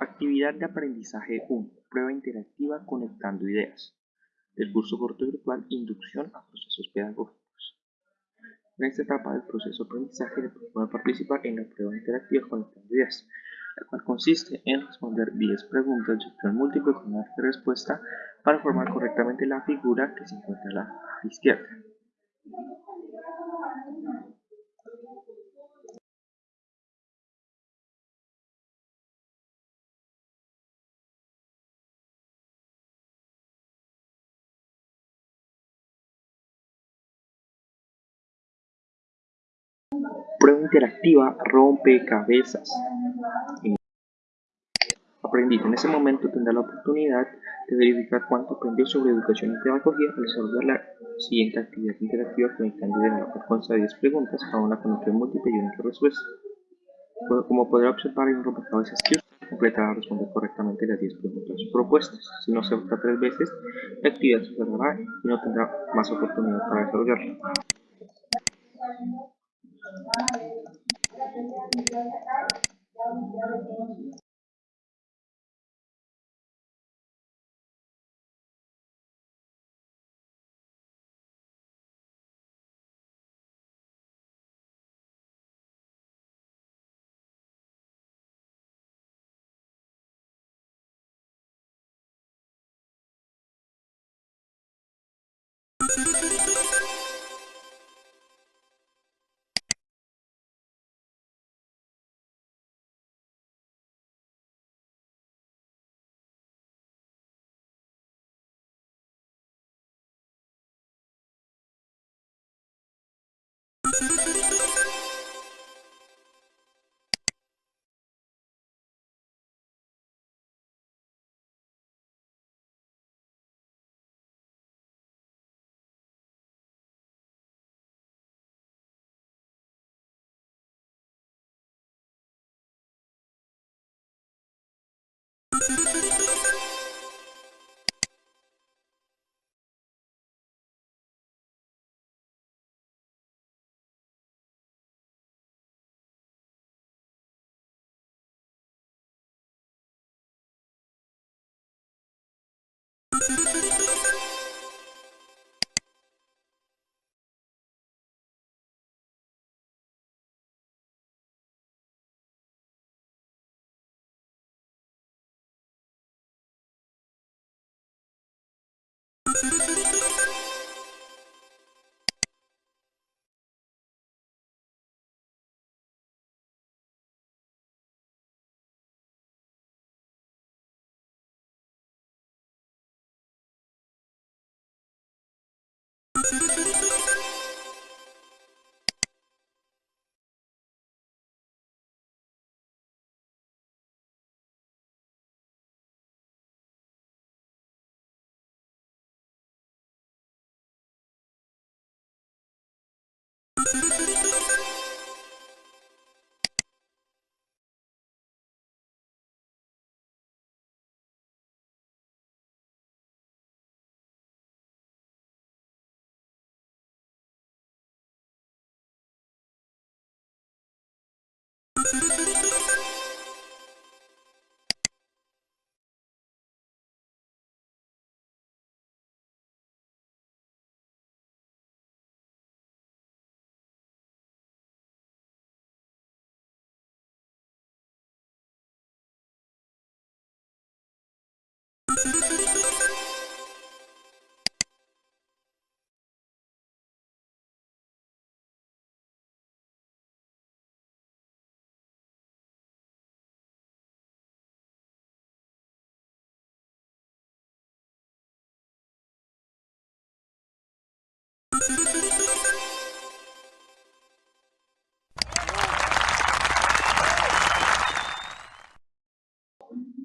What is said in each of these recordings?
Actividad de aprendizaje 1. Prueba interactiva conectando ideas. El curso corto virtual Inducción a procesos pedagógicos. En esta etapa del proceso de aprendizaje le propone participar en la prueba interactiva conectando ideas, la cual consiste en responder 10 preguntas de opción múltiple con una respuesta para formar correctamente la figura que se encuentra a la izquierda. Prueba interactiva rompe cabezas. Aprendiz en ese momento tendrá la oportunidad de verificar cuánto aprendió sobre educación y pedagogía al resolver la siguiente actividad interactiva conectando de cual consta de 10 preguntas, cada una con opción múltiple y única respuesta. Como podrá observar, hay un rompecabezas que usted completará responder correctamente las 10 preguntas propuestas. Si no se vota tres veces, la actividad se cerrará y no tendrá más oportunidad para desarrollarla. Thank you. Thank you.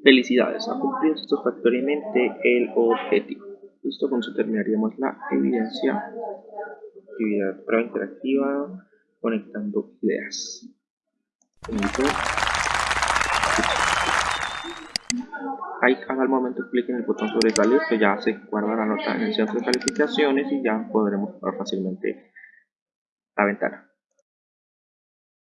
Felicidades, ha cumplido satisfactoriamente el objetivo. Listo, con eso terminaríamos la evidencia. Actividad prueba interactiva, conectando ideas. Ahí al momento clic en el botón sobre que ya se guarda la nota en el centro de calificaciones y ya podremos ver fácilmente la ventana.